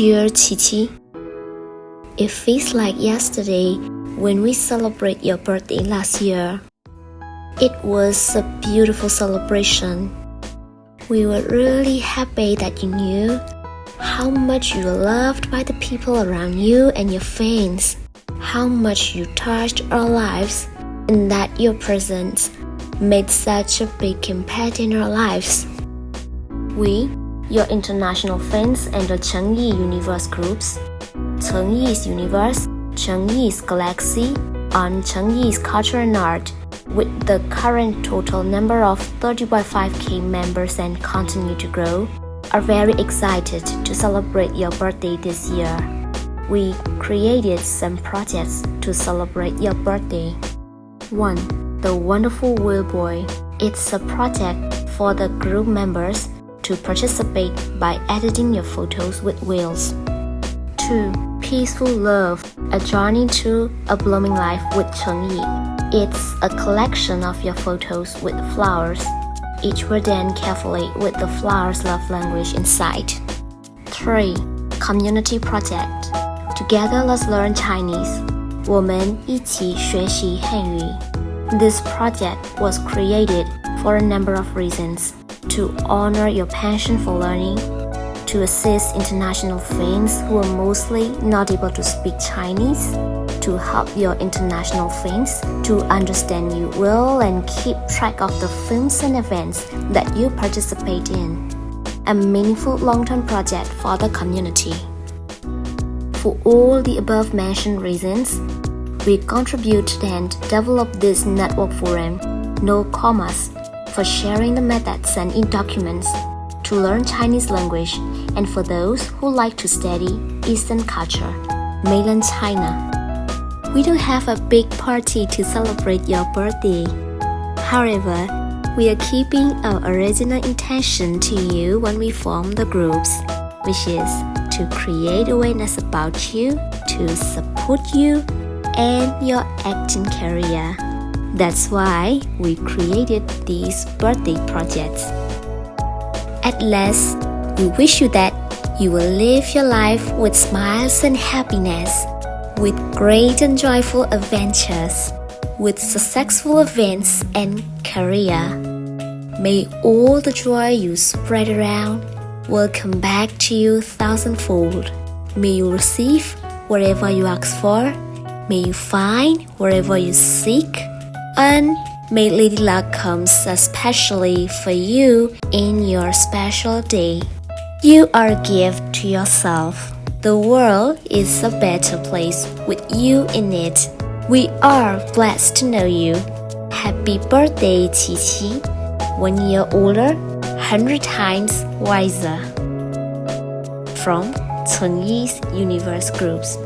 Dear Qiqi, it feels like yesterday when we celebrate your birthday last year. It was a beautiful celebration. We were really happy that you knew how much you were loved by the people around you and your fans, how much you touched our lives, and that your presence made such a big impact in our lives. We, your international fans and the Chengyi Universe groups, Chengyi's Universe, Chengyi's Galaxy, and Chengyi's Culture and Art, with the current total number of 30.5k members and continue to grow, are very excited to celebrate your birthday this year. We created some projects to celebrate your birthday. 1. The Wonderful Wheel Boy. It's a project for the group members to participate by editing your photos with wheels. 2. Peaceful Love, a journey to a blooming life with Chengyi. It's a collection of your photos with flowers. Each were then carefully with the flower's love language inside. 3. Community Project Together let's learn Chinese. 我们一起学习汉语. This project was created for a number of reasons to honor your passion for learning, to assist international friends who are mostly not able to speak Chinese, to help your international friends to understand you well and keep track of the films and events that you participate in. A meaningful long term project for the community. For all the above mentioned reasons, we contributed and develop this network forum, No Commas, for sharing the methods and e-documents to learn Chinese language and for those who like to study Eastern culture, mainland China. We don't have a big party to celebrate your birthday. However, we are keeping our original intention to you when we form the groups, which is to create awareness about you, to support you, and your acting career. That's why we created these birthday projects. At last, we wish you that you will live your life with smiles and happiness, with great and joyful adventures, with successful events and career. May all the joy you spread around will come back to you thousandfold. May you receive whatever you ask for. May you find wherever you seek. And may Lady Luck comes especially for you in your special day. You are a gift to yourself. The world is a better place with you in it. We are blessed to know you. Happy birthday, Qiqi. One year older, hundred times wiser. From Chengyi's Universe Groups.